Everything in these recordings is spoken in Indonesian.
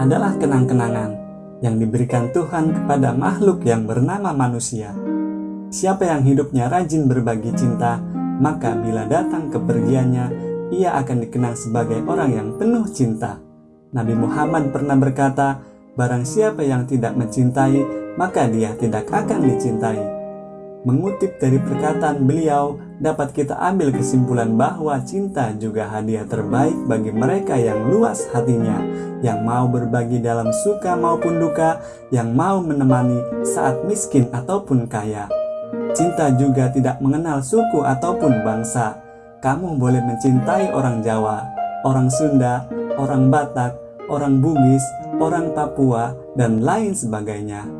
adalah kenang-kenangan yang diberikan Tuhan kepada makhluk yang bernama manusia. Siapa yang hidupnya rajin berbagi cinta, maka bila datang kepergiannya, ia akan dikenang sebagai orang yang penuh cinta. Nabi Muhammad pernah berkata, "Barang siapa yang tidak mencintai, maka dia tidak akan dicintai." Mengutip dari perkataan beliau, dapat kita ambil kesimpulan bahwa cinta juga hadiah terbaik bagi mereka yang luas hatinya, yang mau berbagi dalam suka maupun duka, yang mau menemani saat miskin ataupun kaya. Cinta juga tidak mengenal suku ataupun bangsa. Kamu boleh mencintai orang Jawa, orang Sunda, orang Batak, orang Bugis, orang Papua, dan lain sebagainya.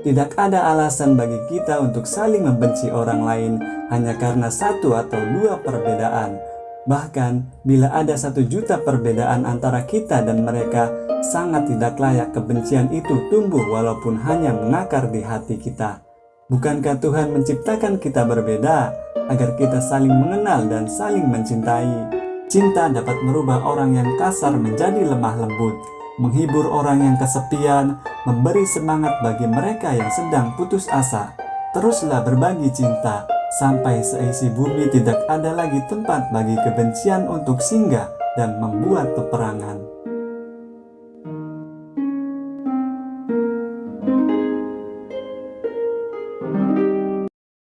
Tidak ada alasan bagi kita untuk saling membenci orang lain hanya karena satu atau dua perbedaan. Bahkan, bila ada satu juta perbedaan antara kita dan mereka, sangat tidak layak kebencian itu tumbuh walaupun hanya mengakar di hati kita. Bukankah Tuhan menciptakan kita berbeda agar kita saling mengenal dan saling mencintai? Cinta dapat merubah orang yang kasar menjadi lemah lembut, menghibur orang yang kesepian, memberi semangat bagi mereka yang sedang putus asa. Teruslah berbagi cinta, sampai seisi bumi tidak ada lagi tempat bagi kebencian untuk singgah dan membuat peperangan.